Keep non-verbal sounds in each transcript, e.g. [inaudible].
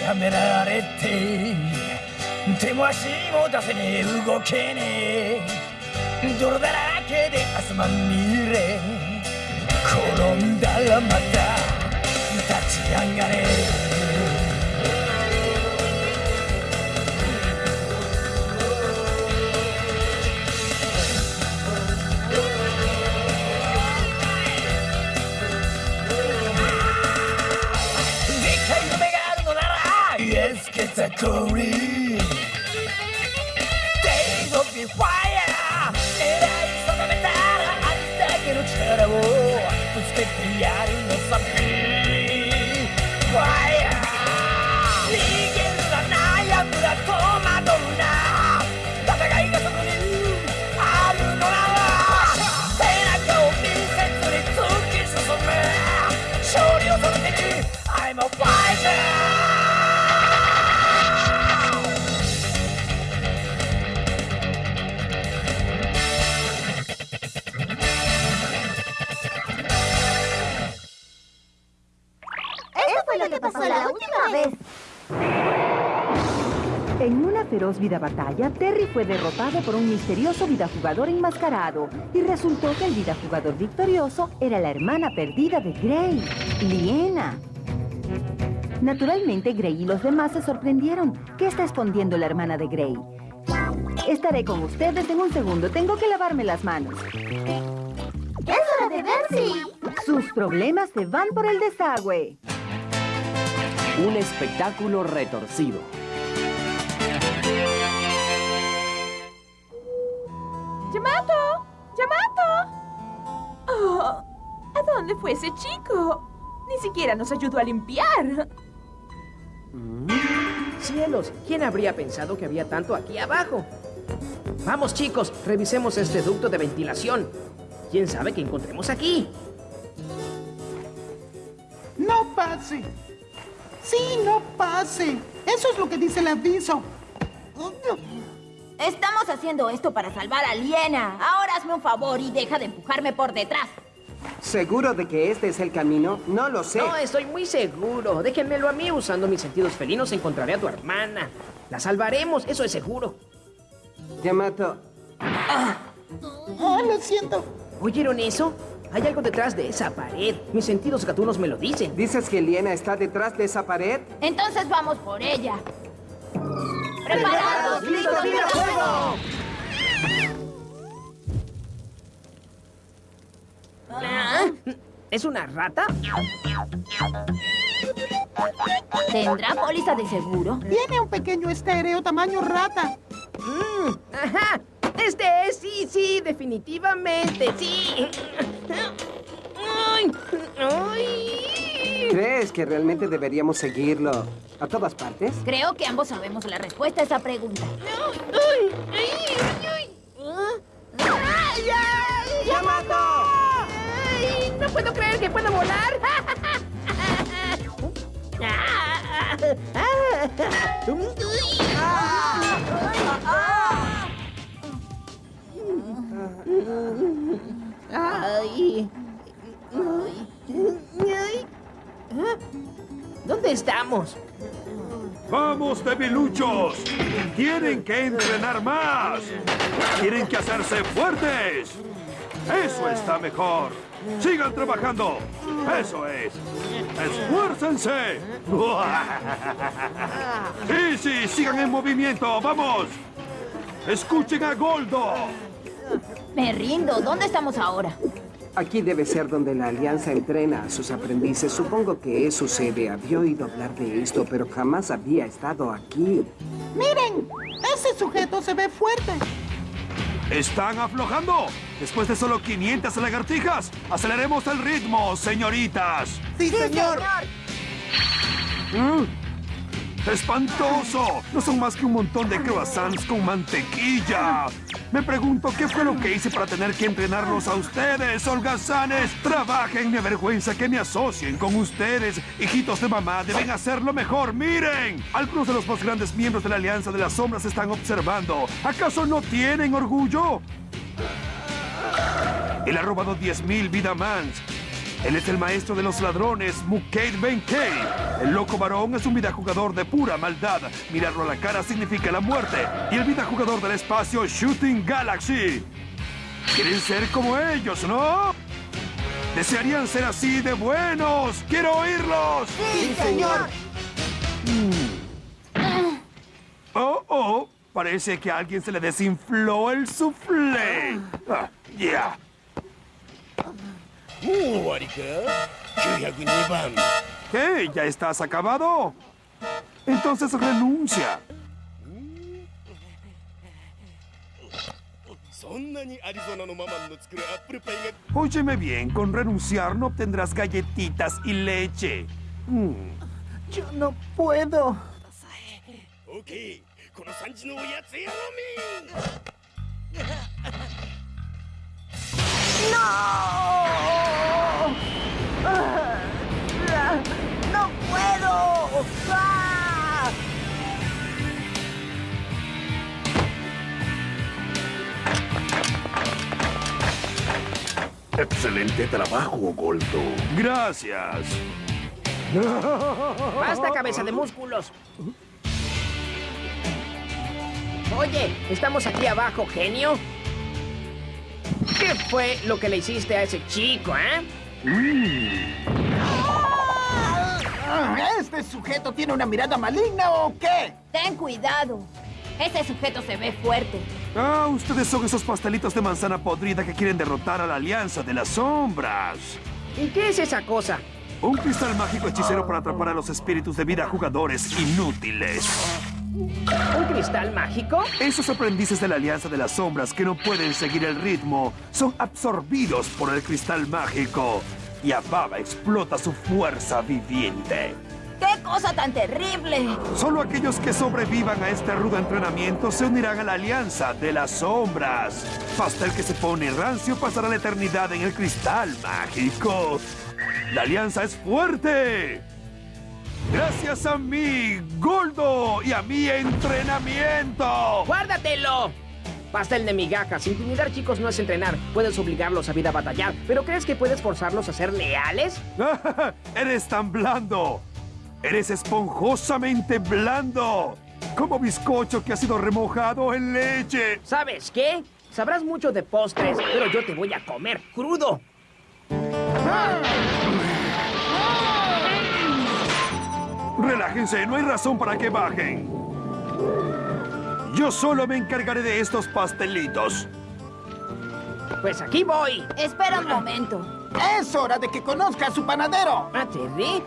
やめられて手も足も出せねえ動けねえ。泥だらけで汗まみれ。転んだらまた立ち上がれ。category. Days of the fire, era insonorizada, a distacchi non c'era, oh, tu specchiari non sappi. Fue lo que pasó la última vez. En una feroz vida batalla, Terry fue derrotado por un misterioso vidajugador enmascarado y resultó que el vidajugador victorioso era la hermana perdida de Gray, Liena. Naturalmente, Gray y los demás se sorprendieron. ¿Qué está escondiendo la hermana de Gray? Estaré con ustedes en un segundo. Tengo que lavarme las manos. Es hora de ver si... Sus problemas se van por el desagüe. Un espectáculo retorcido. ¡Yamato! ¡Yamato! Oh, ¿A dónde fue ese chico? Ni siquiera nos ayudó a limpiar. Cielos, ¿quién habría pensado que había tanto aquí abajo? Vamos, chicos, revisemos este ducto de ventilación. ¿Quién sabe qué encontremos aquí? No pase. Sí, no pase. Eso es lo que dice el aviso. Estamos haciendo esto para salvar a Liena. Ahora hazme un favor y deja de empujarme por detrás. ¿Seguro de que este es el camino? No lo sé. No, estoy muy seguro. Déjenmelo a mí. Usando mis sentidos felinos encontraré a tu hermana. La salvaremos, eso es seguro. Yamato, Oh, lo siento. ¿Oyeron eso? Hay algo detrás de esa pared. Mis sentidos gatunos me lo dicen. ¿dices que Liena está detrás de esa pared? Entonces vamos por ella. ¡Preparados! ¡Listos, tira fuego! Ah, ¿Es una rata? ¿Tendrá póliza de seguro? Tiene un pequeño estéreo tamaño rata. Mm, ajá. Este es, sí, sí, definitivamente, sí. Ay, ay. ¿Crees que realmente deberíamos seguirlo a todas partes? Creo que ambos sabemos la respuesta a esa pregunta. Ay, ay, ay, ay. ¡Ay, ay! ¡Yamato! ¡Ay! ¡No puedo creer que puedo volar! ¿Dónde estamos? ¡Vamos, debiluchos! ¡Tienen que entrenar más! ¡Tienen que hacerse fuertes! ¡Eso está mejor! ¡Sigan trabajando! ¡Eso es! ¡Esfuércense! ¡Sí, sí! ¡Sigan en movimiento! ¡Vamos! ¡Escuchen a Goldo! Me rindo. ¿Dónde estamos ahora? Aquí debe ser donde la Alianza entrena a sus aprendices. Supongo que eso sucede. Había oído hablar de esto, pero jamás había estado aquí. Miren, ese sujeto se ve fuerte. ¡Están aflojando! Después de solo 500 lagartijas, aceleremos el ritmo, señoritas. Sí, señor. ¡Espantoso! No son más que un montón de croissants con mantequilla. Me pregunto qué fue lo que hice para tener que entrenarlos a ustedes, holgazanes. Trabajen, me avergüenza que me asocien con ustedes. Hijitos de mamá, deben hacerlo mejor. ¡Miren! Algunos de los más grandes miembros de la Alianza de las Sombras están observando. ¿Acaso no tienen orgullo? Él ha robado 10.000 Vidamans. Él es el maestro de los ladrones, Mukade Benkei. El loco varón es un vidajugador de pura maldad. Mirarlo a la cara significa la muerte. Y el vidajugador del espacio, Shooting Galaxy. Quieren ser como ellos, ¿no? ¿Desearían ser así de buenos? ¡Quiero oírlos! ¡Sí, señor! Oh, oh, parece que a alguien se le desinfló el soufflé. Ah, ya. も ¿Qué? ¿Ya estás acabado? Entonces renuncia. Óyeme bien, con renunciar no obtendrás galletitas y leche. Mm. Yo no puedo. Ok. ¡No! Puedo! ¡Ah! Excelente trabajo, Goldo. Gracias. ¡Basta, cabeza de músculos! Oye, estamos aquí abajo, genio. ¿Qué fue lo que le hiciste a ese chico, eh? Ah, ¿Este sujeto tiene una mirada maligna o qué? Ten cuidado. Ese sujeto se ve fuerte. Ah, ustedes son esos pastelitos de manzana podrida que quieren derrotar a la Alianza de las Sombras. ¿Y qué es esa cosa? Un cristal mágico hechicero para atrapar a los espíritus de vida jugadores inútiles. ¿Un cristal mágico? Esos aprendices de la Alianza de las Sombras que no pueden seguir el ritmo son absorbidos por el cristal mágico. Y Ababa explota su fuerza viviente. ¡Qué cosa tan terrible! Solo aquellos que sobrevivan a este rudo entrenamiento se unirán a la Alianza de las Sombras. Hasta el que se pone rancio pasará la eternidad en el cristal mágico. La Alianza es fuerte. Gracias a mi Goldo y a mi entrenamiento. ¡Guárdatelo! Pastel de migajas. Intimidar chicos no es entrenar. Puedes obligarlos a vida a batallar. ¿Pero crees que puedes forzarlos a ser leales? [laughs] Eres tan blando. Eres esponjosamente blando. Como bizcocho que ha sido remojado en leche. ¿Sabes qué? Sabrás mucho de postres, pero yo te voy a comer crudo. Relájense, no hay razón para que bajen. Yo solo me encargaré de estos pastelitos. Pues aquí voy. Espera un momento. Es hora de que conozca a su panadero. ¿A Terry?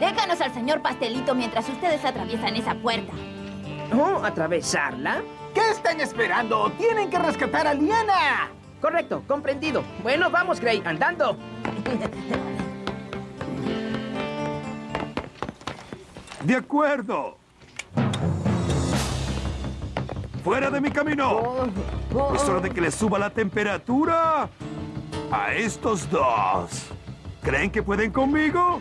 Déjanos al señor Pastelito mientras ustedes atraviesan esa puerta. ¿Oh, atravesarla? ¿Qué están esperando? ¡Tienen que rescatar a Liana! Correcto, comprendido. Bueno, vamos, Gray, andando. De acuerdo. ¡Fuera de mi camino! Es hora de que le suba la temperatura a estos dos. ¿Creen que pueden conmigo?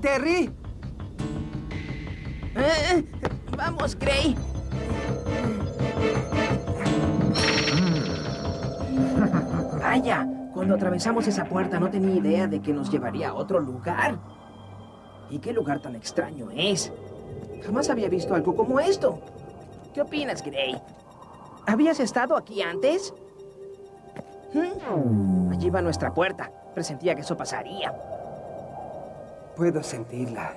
Terry? Eh, vamos, Gray. Vaya, cuando atravesamos esa puerta no tenía idea de que nos llevaría a otro lugar. ¿Y qué lugar tan extraño es? Jamás había visto algo como esto. ¿Qué opinas, Gray? ¿Habías estado aquí antes? ¿Mm? Allí va nuestra puerta. Presentía que eso pasaría. Puedo sentirla.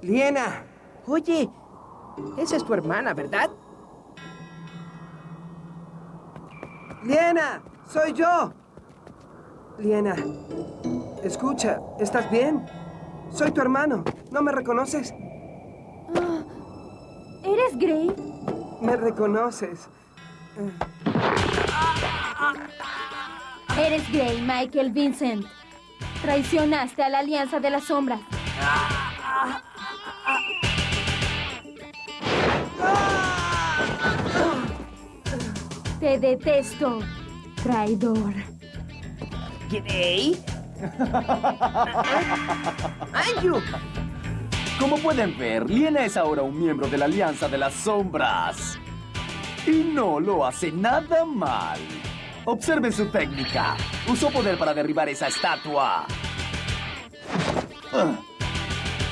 ¡Liena! Oye, esa es tu hermana, ¿verdad? ¡Liena! ¡Soy yo! Liena, escucha, ¿estás bien? Soy tu hermano. ¿No me reconoces? ¿Eres Gray? Me reconoces. Eres Gray, Michael Vincent. Traicionaste a la Alianza de las Sombras. Te detesto, traidor. ¿Gray? ¡Anju! Como pueden ver, Liena es ahora un miembro de la Alianza de las Sombras. Y no lo hace nada mal. Observen su técnica. Usó poder para derribar esa estatua. Ah.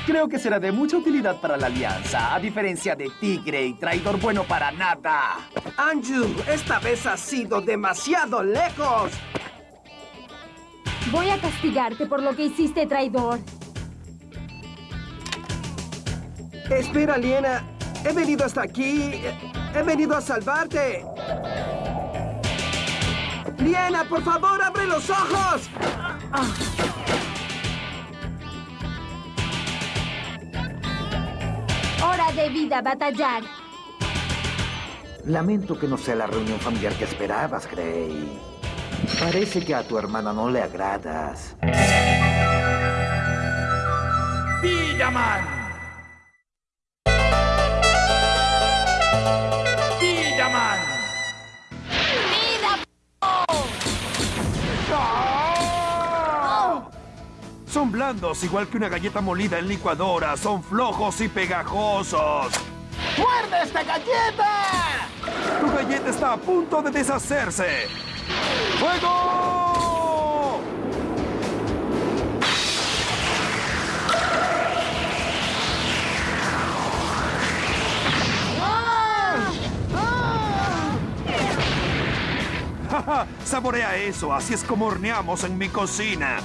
Creo que será de mucha utilidad para la Alianza, a diferencia de Tigre y Traidor Bueno para nada. Anju, esta vez has sido demasiado lejos. Voy a castigarte por lo que hiciste, traidor. Espera, Liena. He venido hasta aquí. He venido a salvarte. Liena, por favor, abre los ojos. Hora de vida batallar. Lamento que no sea la reunión familiar que esperabas, Gray. Parece que a tu hermana no le agradas. ¡Vidaman! Son blandos, igual que una galleta molida en licuadora. Son flojos y pegajosos. ¡Muerde esta galleta! Tu galleta está a punto de deshacerse. ¡Fuego! ¡Ja, [laughs] Saborea eso, así es como horneamos en mi cocina.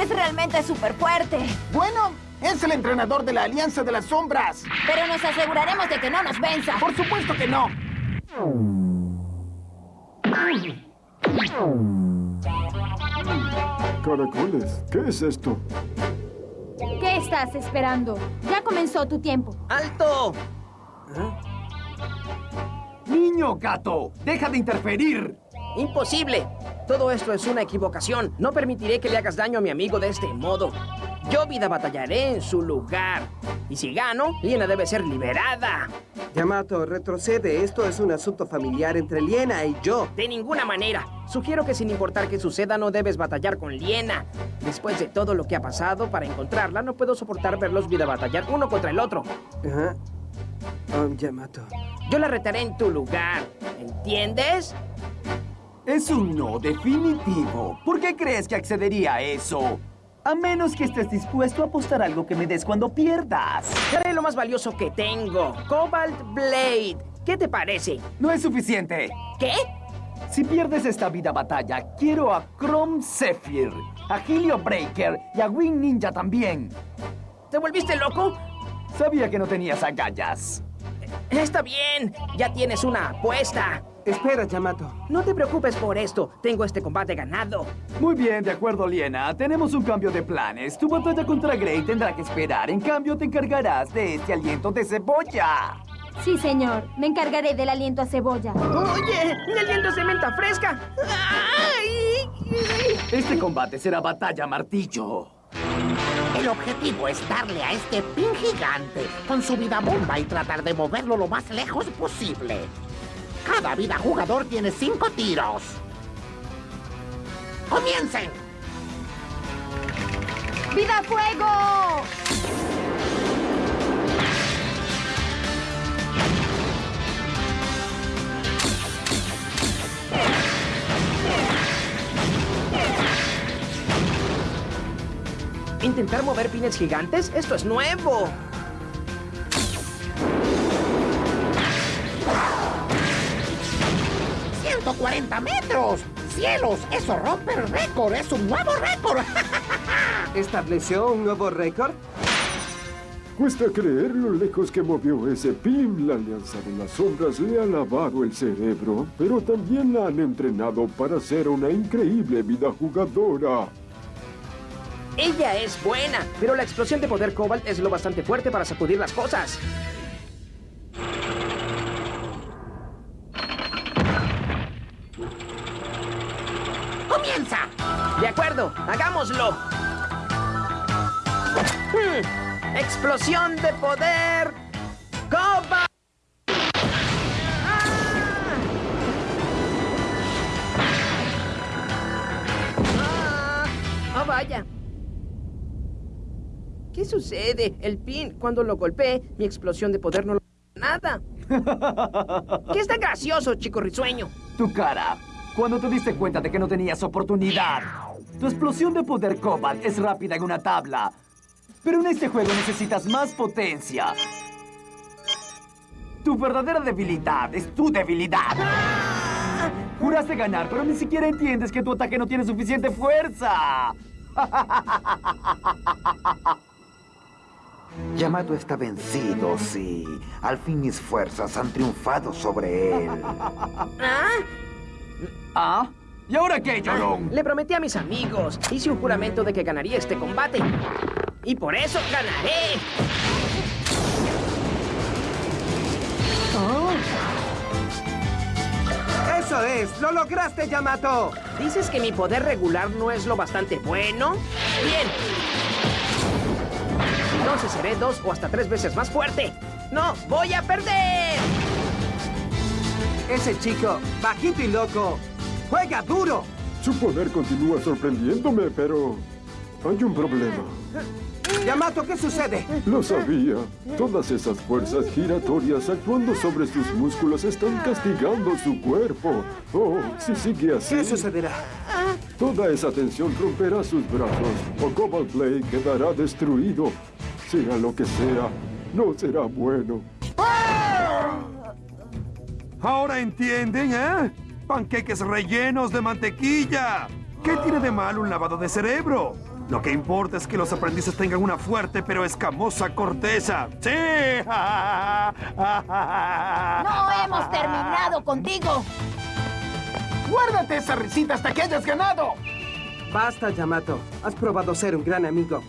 Es realmente súper fuerte. Bueno, es el entrenador de la Alianza de las Sombras. Pero nos aseguraremos de que no nos venza. Por supuesto que no. Caracoles, ¿qué es esto? ¿Qué estás esperando? Ya comenzó tu tiempo. ¡Alto! Niño gato, deja de interferir. ¡Imposible! Todo esto es una equivocación. No permitiré que le hagas daño a mi amigo de este modo. Yo vida batallaré en su lugar. Y si gano, Liena debe ser liberada. Yamato, retrocede. Esto es un asunto familiar entre Liena y yo. De ninguna manera. Sugiero que sin importar qué suceda, no debes batallar con Liena. Después de todo lo que ha pasado, para encontrarla, no puedo soportar verlos vida batallar uno contra el otro. Ajá. Oh, Yamato. Yo la retaré en tu lugar. ¿Entiendes? Es un no definitivo. ¿Por qué crees que accedería a eso? A menos que estés dispuesto a apostar algo que me des cuando pierdas. Daré lo más valioso que tengo. Cobalt Blade. ¿Qué te parece? No es suficiente. ¿Qué? Si pierdes esta vida batalla, quiero a Chrome Zephyr, a Helio Breaker y a Wing Ninja también. ¿Te volviste loco? Sabía que no tenías agallas. Está bien. Ya tienes una apuesta. Espera, Yamato. No te preocupes por esto. Tengo este combate ganado. Muy bien, de acuerdo, Liena. Tenemos un cambio de planes. Tu batalla contra Grey tendrá que esperar. En cambio, te encargarás de este aliento de cebolla. Sí, señor. Me encargaré del aliento a cebolla. ¡Oye! ¡Mi aliento es de menta fresca! ¡Ay! Este combate será batalla martillo. El objetivo es darle a este pin gigante con su vida bomba y tratar de moverlo lo más lejos posible. Cada vida jugador tiene cinco tiros. ¡Comiencen! ¡Vida fuego! ¿Intentar mover pines gigantes? ¡Esto es nuevo! ¡140 metros! ¡Cielos! ¡Eso rompe el récord! ¡Es un nuevo récord! [laughs] ¿Estableció un nuevo récord? Cuesta creer lo lejos que movió ese pin. La Alianza de las Sombras le ha lavado el cerebro, pero también la han entrenado para ser una increíble vida jugadora. Ella es buena, pero la explosión de poder Cobalt es lo bastante fuerte para sacudir las cosas. ¡Hagámoslo! Hmm. ¡Explosión de poder! ¡Copa! Ah. ¡Oh, vaya! ¿Qué sucede? El pin, cuando lo golpeé, mi explosión de poder no lo... ¡Nada! [laughs] ¿Qué es tan gracioso, chico risueño? Tu cara. Cuando te diste cuenta de que no tenías oportunidad. Tu explosión de poder Cobalt es rápida en una tabla. Pero en este juego necesitas más potencia. Tu verdadera debilidad es tu debilidad. Juraste ganar, pero ni siquiera entiendes que tu ataque no tiene suficiente fuerza. [laughs] Yamato está vencido, sí. Al fin mis fuerzas han triunfado sobre él. ¿Ah? ¿Ah? ¿Y ahora qué, llorón? Le prometí a mis amigos. Hice un juramento de que ganaría este combate. Y por eso ganaré. ¡Eso es! ¡Lo lograste, Yamato! ¿Dices que mi poder regular no es lo bastante bueno? ¡Bien! Entonces seré dos o hasta tres veces más fuerte. ¡No voy a perder! Ese chico, bajito y loco, juega duro. Su poder continúa sorprendiéndome, pero hay un problema. Yamato, ¿qué sucede? Lo sabía. Todas esas fuerzas giratorias actuando sobre sus músculos están castigando su cuerpo. Oh, si sigue así... ¿Qué sucederá? Toda esa tensión romperá sus brazos o Cobalt Blade quedará destruido. Sea lo que sea, no será bueno. Ahora entienden, ¿eh? Panqueques rellenos de mantequilla. ¿Qué tiene de malo un lavado de cerebro? Lo que importa es que los aprendices tengan una fuerte pero escamosa corteza. ¡Sí! No hemos terminado contigo. Guárdate esa risita hasta que hayas ganado. Basta, Yamato. Has probado ser un gran amigo.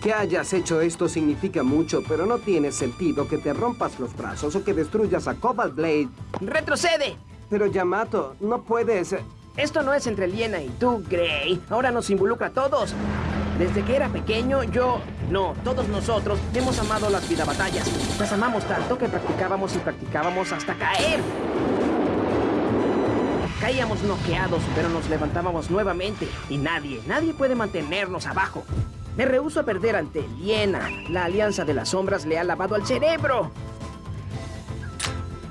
Que hayas hecho esto significa mucho, pero no tiene sentido que te rompas los brazos o que destruyas a Cobalt Blade. ¡Retrocede! Pero Yamato, no puedes... Esto no es entre Liena y tú, Gray. Ahora nos involucra a todos. Desde que era pequeño, yo... No, todos nosotros hemos amado las vida batallas. Las amamos tanto que practicábamos y practicábamos hasta caer. Caíamos noqueados, pero nos levantábamos nuevamente. Y nadie, nadie puede mantenernos abajo. Me rehúso a perder ante Liena. La Alianza de las Sombras le ha lavado al cerebro.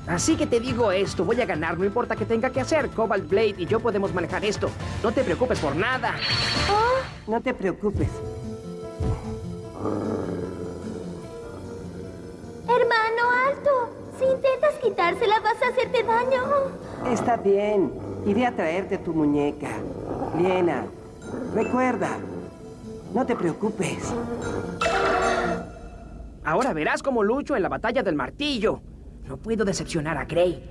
Así que te digo esto, voy a ganar, no importa qué tenga que hacer. Cobalt Blade y yo podemos manejar esto. No te preocupes por nada. No te preocupes. Hermano, alto. Si intentas quitársela, vas a hacerte daño. Está bien. Iré a traerte tu muñeca. Liena, recuerda. No te preocupes. Ahora verás cómo lucho en la batalla del martillo. No puedo decepcionar a Gray.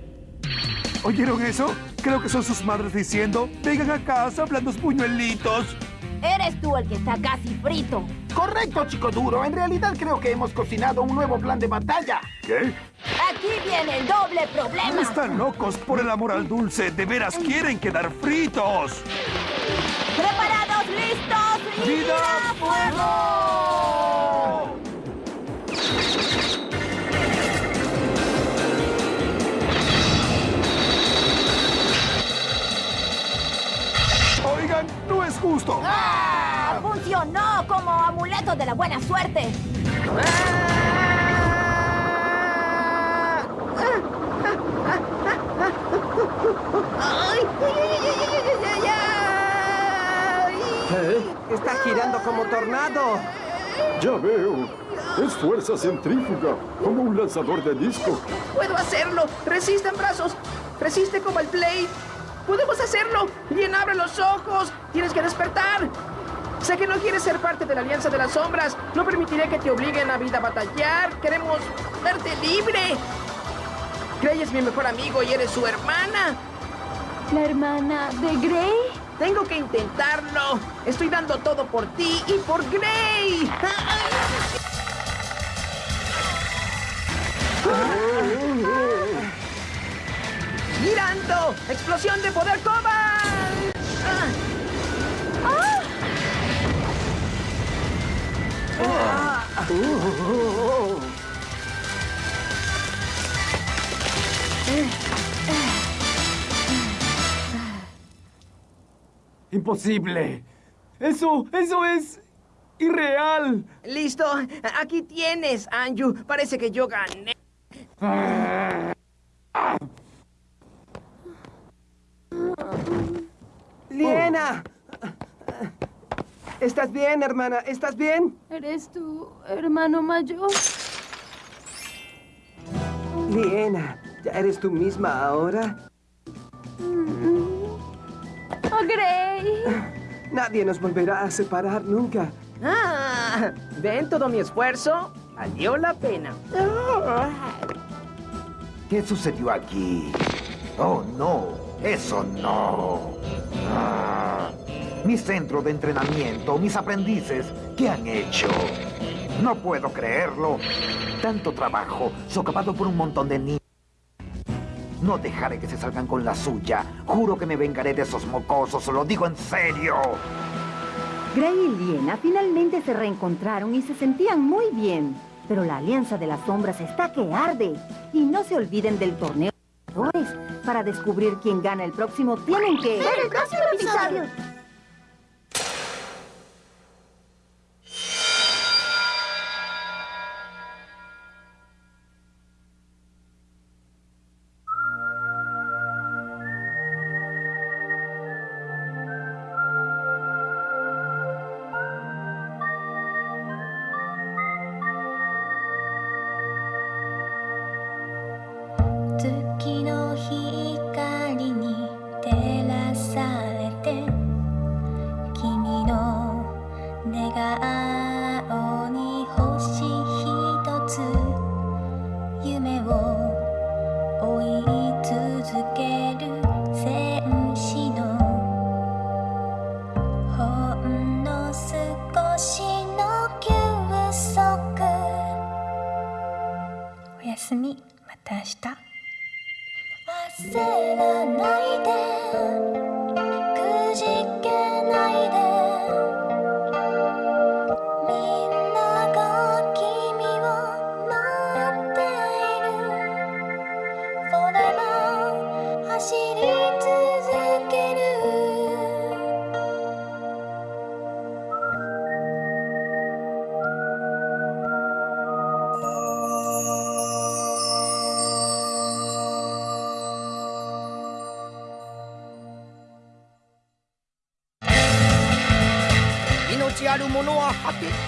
¿Oyeron eso? Creo que son sus madres diciendo, vengan a casa, blandos puñuelitos. Eres tú el que está casi frito. Correcto, chico duro. En realidad creo que hemos cocinado un nuevo plan de batalla. ¿Qué? Aquí viene el doble problema. Están locos por el amor al dulce. De veras quieren quedar fritos. ¿Preparados, listos ¡Vida a fuego! Justo. ¡Ah! ¡Funcionó como amuleto de la buena suerte! ¿Eh? Está girando como tornado. Ya veo. Es fuerza centrífuga, como un lanzador de disco. ¡Puedo hacerlo! ¡Resisten brazos! ¡Resiste como el Blade! ¡Podemos hacerlo! ¡Bien, abre los ojos! ¡Tienes que despertar! Sé que no quieres ser parte de la Alianza de las Sombras. No permitiré que te obliguen a vida a batallar. Queremos verte libre. Gray es mi mejor amigo y eres su hermana. ¿La hermana de Gray? Tengo que intentarlo. Estoy dando todo por ti y por Gray. ¡Explosión de poder Cobalt! Imposible. Eso, eso es ¡Irreal! Listo, aquí tienes, Anju. Parece que yo gané. ¡Liena! ¿Estás bien, hermana? ¿Estás bien? ¿Eres tu hermano mayor? Liena, ¿ya eres tú misma ahora? ¡Oh, Gray! Nadie nos volverá a separar nunca. Ah, ¿ven todo mi esfuerzo? Valió la pena. ¿Qué sucedió aquí? Oh, no. Eso no. Ah, mi centro de entrenamiento, mis aprendices, ¿qué han hecho? No puedo creerlo. Tanto trabajo, socavado por un montón de niños. No dejaré que se salgan con la suya. Juro que me vengaré de esos mocosos, lo digo en serio. Gray y Liena finalmente se reencontraron y se sentían muy bien. Pero la Alianza de las Sombras está que arde. Y no se olviden del torneo de. Para descubrir quién gana el próximo, tienen que... ¡Ver el próximo episodio!「 내가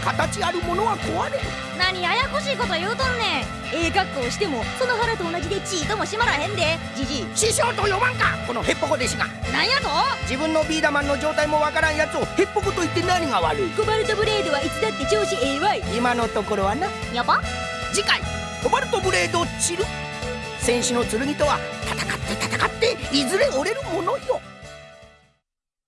形あるものは壊れる。何ややこしいこと言うとんねん。ええ格好してもその腹と同じでチーとも閉まらへんで。じじい師匠と呼ばんかこのヘッポコ弟子が。なんやと？自分のビーダマンの状態もわからんやつをヘッポコと言って何が悪い？コバルトブレードはいつだって調子ええわい。今のところはな。やば。次回コバルトブレード散る。戦士の剣とは戦って戦っていずれ折れるものよ